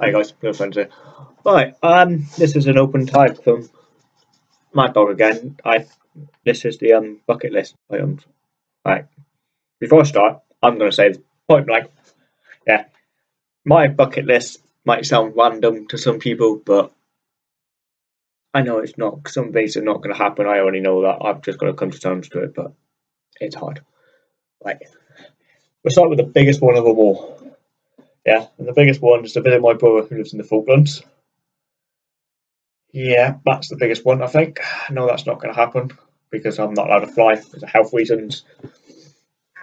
Hi guys, no friends here. Right, um, this is an open type from Mad Dog again. I this is the um bucket list items. Right, before I start, I'm gonna say point blank. Yeah, my bucket list might sound random to some people, but I know it's not. Some things are not gonna happen. I already know that. I've just got to come to terms to it, but it's hard. Right, we'll start with the biggest one of them all. Yeah, and the biggest one is to visit my brother who lives in the Falklands. Yeah, that's the biggest one, I think. No, that's not going to happen because I'm not allowed to fly because of health reasons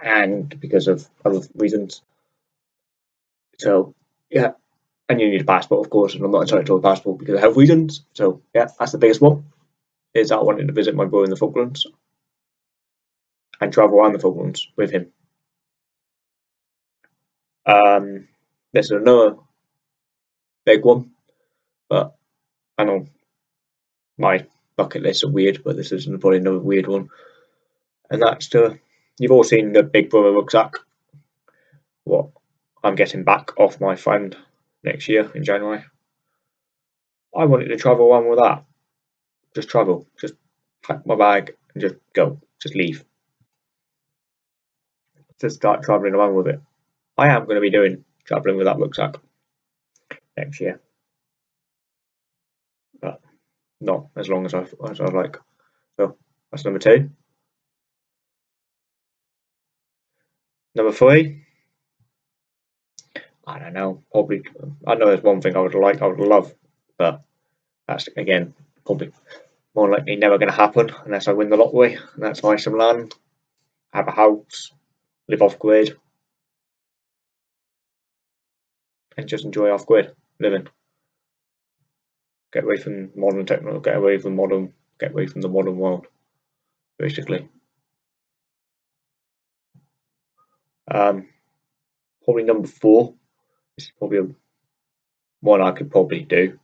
and because of other reasons. So, yeah, and you need a passport, of course, and I'm not entitled to a passport because of health reasons. So, yeah, that's the biggest one. Is that I wanted to visit my brother in the Falklands and travel around the Falklands with him. Um, there's another big one, but I know my bucket lists are weird, but this is probably another weird one. And that's to, you've all seen the Big Brother rucksack. What I'm getting back off my friend next year in January. I wanted to travel around with that. Just travel, just pack my bag and just go, just leave. Just start traveling around with it. I am going to be doing traveling with that rucksack next year. But not as long as I as I like. So that's number two. Number three. I don't know. Probably. I know there's one thing I would like. I would love, but that's again probably more likely never going to happen unless I win the lottery. And that's buy some land, have a house, live off grid, and just enjoy off grid living. Get away from modern technology, get away from modern, get away from the modern world, basically. Um, probably number four. This is probably a, one I could probably do.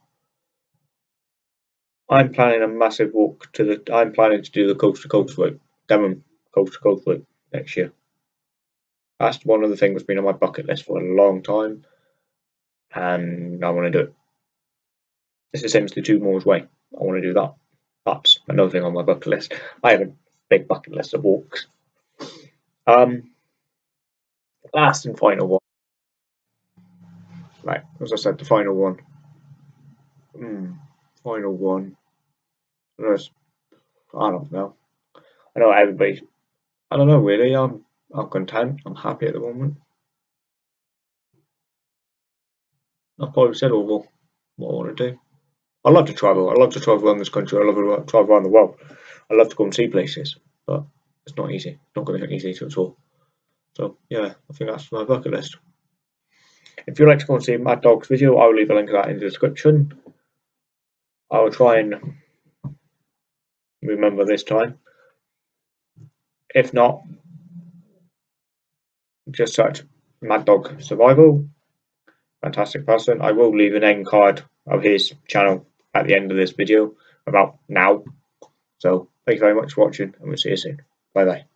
I'm planning a massive walk to the. I'm planning to do the coast to coast route, Devon coast to coast route next year. That's one of the things that's been on my bucket list for a long time and I want to do it. It's the same as the Two Moors Way. I want to do that. That's another thing on my bucket list. I have a big bucket list of walks. Um, last and final one. Right, as I said, the final one. Hmm, final one. I don't know. I know everybody. I don't know really. I'm I'm content. I'm happy at the moment. I've probably said oh, all what I want to do. I love to travel. I love to travel around this country. I love to travel around the world. I love to go and see places, but it's not easy. It's not going to be easy to at all. So yeah, I think that's my bucket list. If you'd like to go and see Mad Dog's video, I will leave a link to that in the description. I will try and remember this time. If not, just search Mad Dog Survival fantastic person. I will leave an end card of his channel at the end of this video about now. So thank you very much for watching and we'll see you soon. Bye bye.